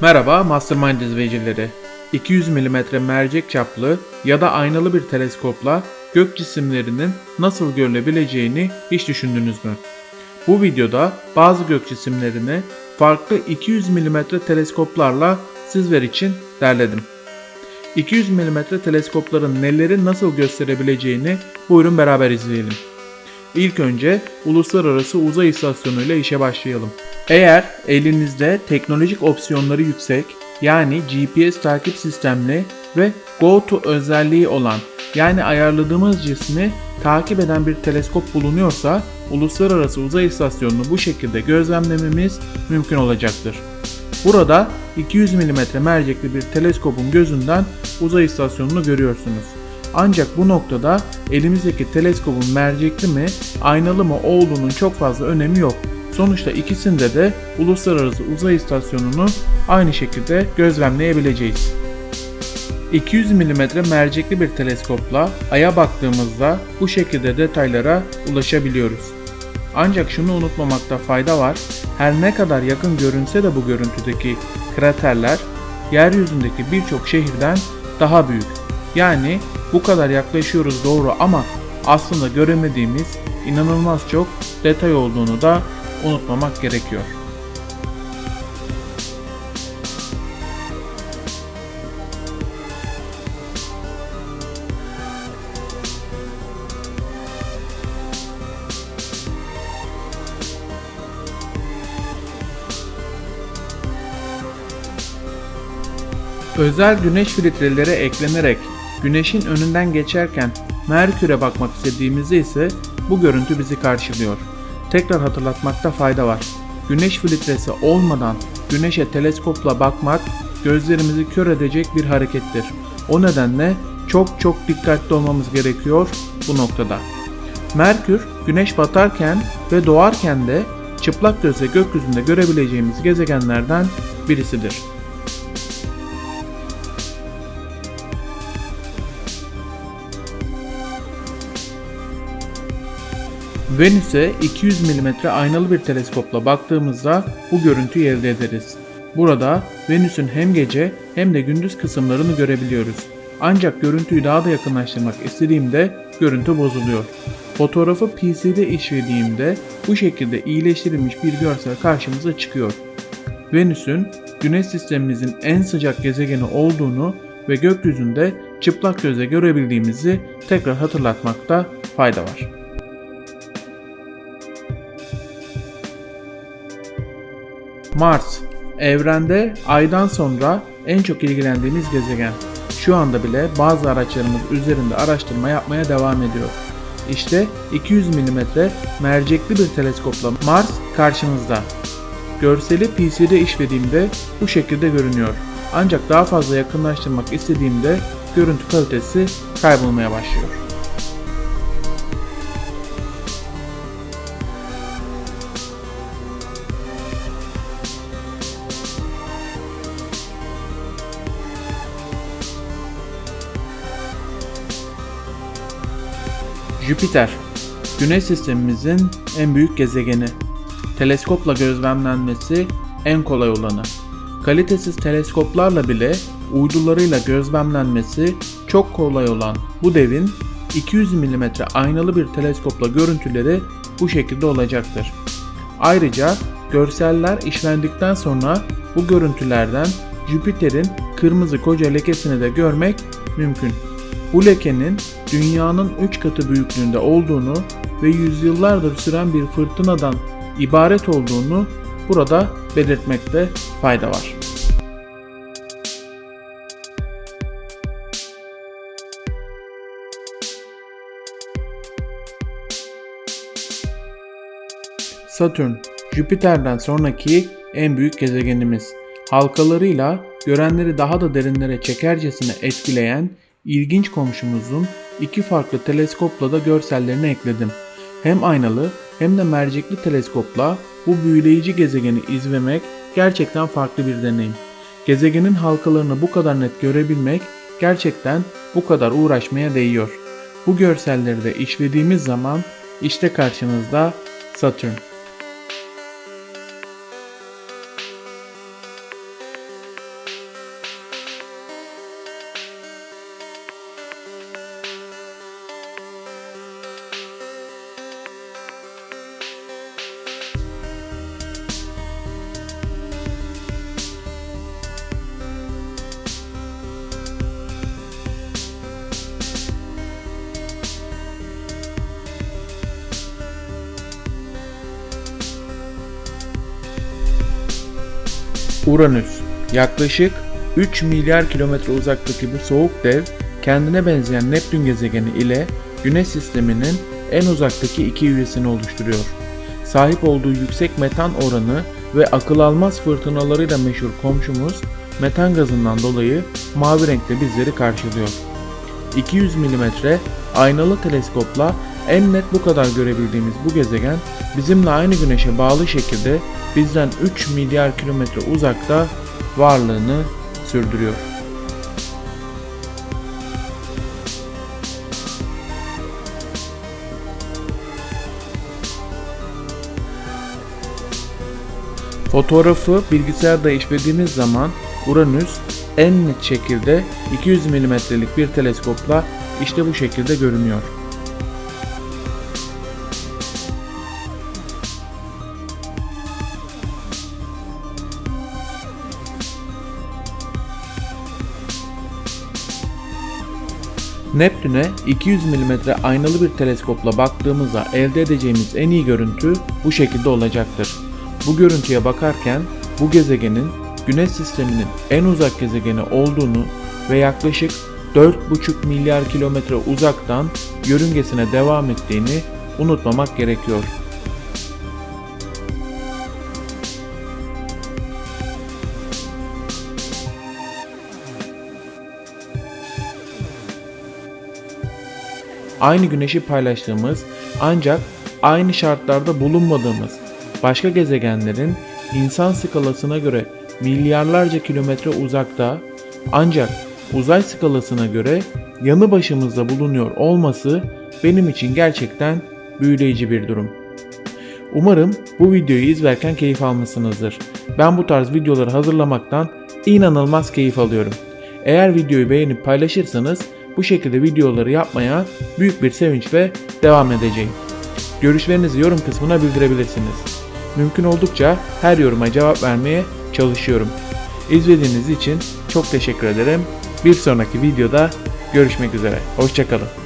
Merhaba Mastermind izleyicileri. 200 mm mercek çaplı ya da aynalı bir teleskopla gök cisimlerinin nasıl görülebileceğini hiç düşündünüz mü? Bu videoda bazı gök cisimlerini farklı 200 mm teleskoplarla sizler için derledim. 200 mm teleskopların neleri nasıl gösterebileceğini buyurun beraber izleyelim. İlk önce Uluslararası Uzay İstasyonu ile işe başlayalım. Eğer elinizde teknolojik opsiyonları yüksek yani GPS takip sistemli ve GoTo özelliği olan yani ayarladığımız cismi takip eden bir teleskop bulunuyorsa Uluslararası Uzay İstasyonu'nu bu şekilde gözlemlememiz mümkün olacaktır. Burada 200 mm mercekli bir teleskopun gözünden uzay istasyonunu görüyorsunuz. Ancak bu noktada elimizdeki teleskopun mercekli mi, aynalı mı olduğunun çok fazla önemi yok. Sonuçta ikisinde de Uluslararası Uzay İstasyonu'nu aynı şekilde gözlemleyebileceğiz. 200 mm mercekli bir teleskopla Ay'a baktığımızda bu şekilde detaylara ulaşabiliyoruz. Ancak şunu unutmamakta fayda var. Her ne kadar yakın görünse de bu görüntüdeki kraterler yeryüzündeki birçok şehirden daha büyük. Yani bu kadar yaklaşıyoruz doğru ama aslında göremediğimiz inanılmaz çok detay olduğunu da unutmamak gerekiyor. Özel güneş filtreleri eklenerek güneşin önünden geçerken Merkür'e bakmak istediğimizde ise bu görüntü bizi karşılıyor. Tekrar hatırlatmakta fayda var. Güneş filtresi olmadan güneşe teleskopla bakmak gözlerimizi kör edecek bir harekettir. O nedenle çok çok dikkatli olmamız gerekiyor bu noktada. Merkür güneş batarken ve doğarken de çıplak gözle gökyüzünde görebileceğimiz gezegenlerden birisidir. Venüs'e 200 mm aynalı bir teleskopla baktığımızda bu görüntüyü elde ederiz. Burada Venüs'ün hem gece hem de gündüz kısımlarını görebiliyoruz. Ancak görüntüyü daha da yakınlaştırmak istediğimde görüntü bozuluyor. Fotoğrafı PC'de işlediğimde bu şekilde iyileştirilmiş bir görsel karşımıza çıkıyor. Venüs'ün Güneş sistemimizin en sıcak gezegeni olduğunu ve gökyüzünde çıplak gözle görebildiğimizi tekrar hatırlatmakta fayda var. Mars, evrende aydan sonra en çok ilgilendiğimiz gezegen. Şu anda bile bazı araçlarımız üzerinde araştırma yapmaya devam ediyor. İşte 200 mm mercekli bir teleskopla Mars karşımızda. Görseli PC'de işlediğimde bu şekilde görünüyor. Ancak daha fazla yakınlaştırmak istediğimde görüntü kalitesi kaybolmaya başlıyor. Jüpiter, Güneş sistemimizin en büyük gezegeni. Teleskopla gözlemlenmesi en kolay olanı. Kalitesiz teleskoplarla bile uydularıyla gözlemlenmesi çok kolay olan bu devin 200 mm aynalı bir teleskopla görüntüleri bu şekilde olacaktır. Ayrıca görseller işlendikten sonra bu görüntülerden Jüpiter'in kırmızı koca lekesini de görmek mümkün. Bu lekenin dünyanın 3 katı büyüklüğünde olduğunu ve yüzyıllardır süren bir fırtınadan ibaret olduğunu burada belirtmekte fayda var. Satürn, Jüpiter'den sonraki en büyük gezegenimiz. Halkalarıyla görenleri daha da derinlere çekercesine etkileyen ilginç komşumuzun iki farklı teleskopla da görsellerini ekledim. Hem aynalı hem de mercekli teleskopla bu büyüleyici gezegeni izlemek gerçekten farklı bir deneyim. Gezegenin halkalarını bu kadar net görebilmek gerçekten bu kadar uğraşmaya değiyor. Bu görselleri de işlediğimiz zaman işte karşınızda Satürn. Uranüs yaklaşık 3 milyar kilometre uzaktaki bu soğuk dev kendine benzeyen Neptün gezegeni ile Güneş sisteminin en uzaktaki iki üyesini oluşturuyor. Sahip olduğu yüksek metan oranı ve akıl almaz fırtınalarıyla meşhur komşumuz metan gazından dolayı mavi renkte bizleri karşılıyor. 200 mm aynalı teleskopla en net bu kadar görebildiğimiz bu gezegen bizimle aynı güneşe bağlı şekilde bizden 3 milyar kilometre uzakta varlığını sürdürüyor. Fotoğrafı bilgisayarda işlediğimiz zaman Uranüs en net şekilde 200 mm'lik bir teleskopla işte bu şekilde görünüyor. Neptün'e 200 mm aynalı bir teleskopla baktığımızda elde edeceğimiz en iyi görüntü bu şekilde olacaktır. Bu görüntüye bakarken bu gezegenin Güneş sisteminin en uzak gezegeni olduğunu ve yaklaşık 4,5 milyar kilometre uzaktan yörüngesine devam ettiğini unutmamak gerekiyor. Aynı güneşi paylaştığımız ancak aynı şartlarda bulunmadığımız başka gezegenlerin insan skalasına göre milyarlarca kilometre uzakta ancak uzay skalasına göre yanı başımızda bulunuyor olması benim için gerçekten büyüleyici bir durum. Umarım bu videoyu izlerken keyif almışsınızdır. Ben bu tarz videoları hazırlamaktan inanılmaz keyif alıyorum. Eğer videoyu beğenip paylaşırsanız bu şekilde videoları yapmaya büyük bir sevinçle devam edeceğim. Görüşlerinizi yorum kısmına bildirebilirsiniz. Mümkün oldukça her yoruma cevap vermeye çalışıyorum. İzlediğiniz için çok teşekkür ederim. Bir sonraki videoda görüşmek üzere. Hoşçakalın.